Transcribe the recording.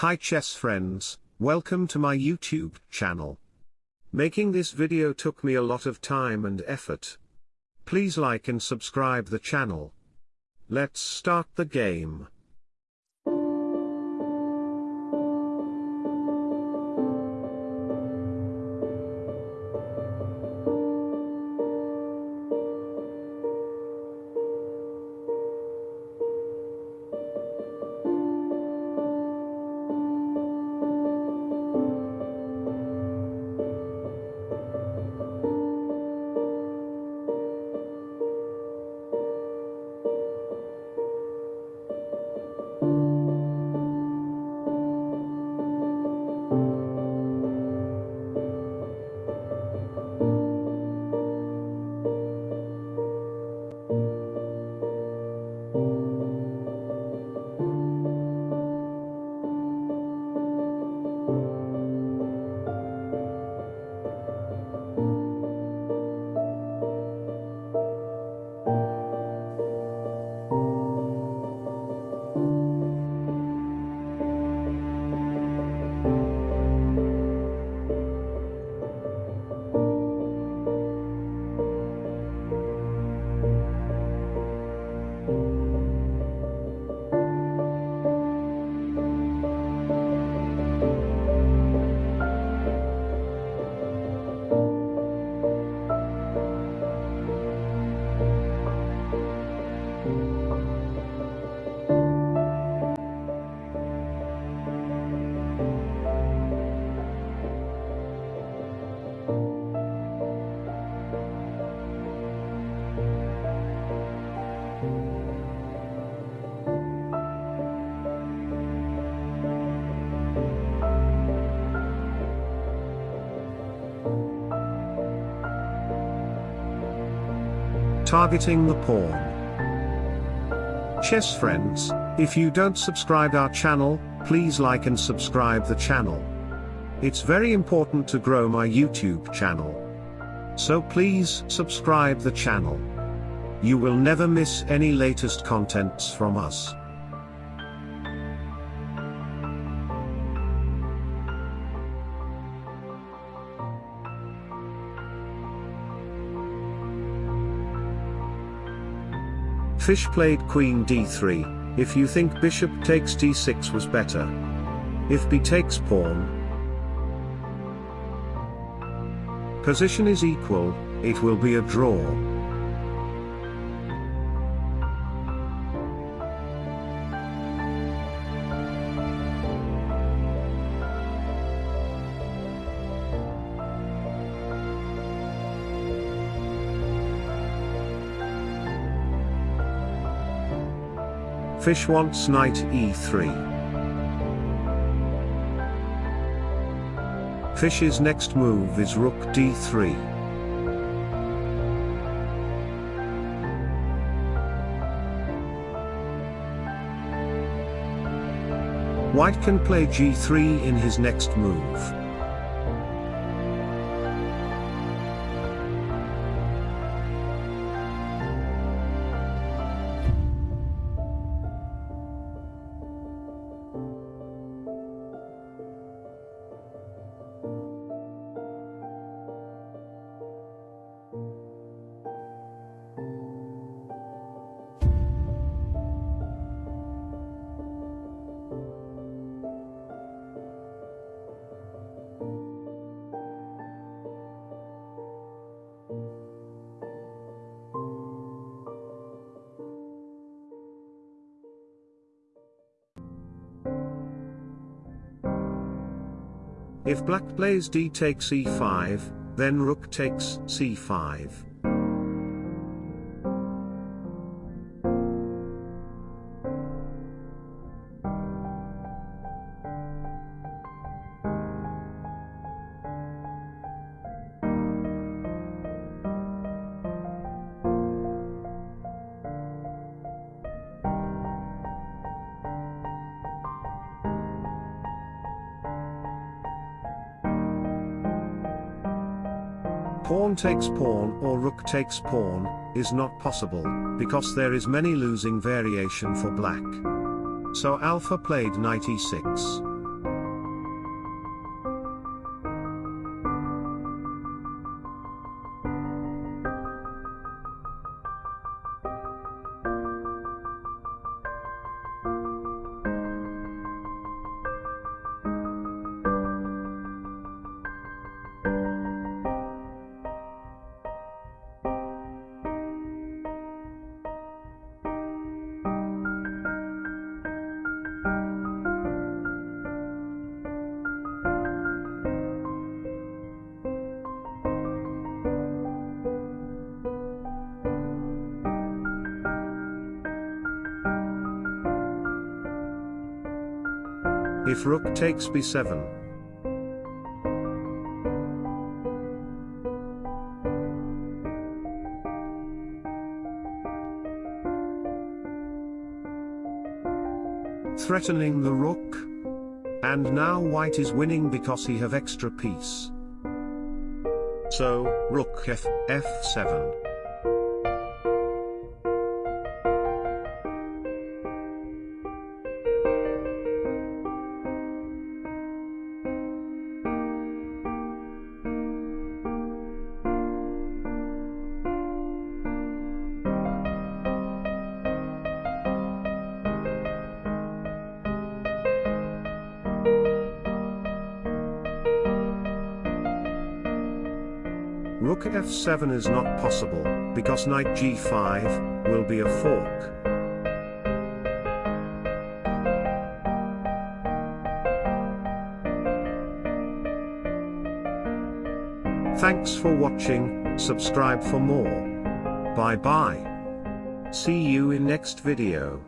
Hi chess friends, welcome to my YouTube channel. Making this video took me a lot of time and effort. Please like and subscribe the channel. Let's start the game. Targeting the pawn. Chess friends, if you don't subscribe our channel, please like and subscribe the channel. It's very important to grow my YouTube channel. So please subscribe the channel. You will never miss any latest contents from us. Fish played queen d3, if you think bishop takes d6 was better. If b takes pawn, position is equal, it will be a draw. Fish wants knight e3. Fish's next move is rook d3. White can play g3 in his next move. If black plays d takes e5, then rook takes c5. Pawn takes pawn or rook takes pawn, is not possible, because there is many losing variation for black. So alpha played knight e6. If rook takes b7. Threatening the rook. And now white is winning because he have extra piece. So, rook f, f7. Rook f7 is not possible, because knight g5, will be a fork. Thanks for watching, subscribe for more. Bye bye. See you in next video.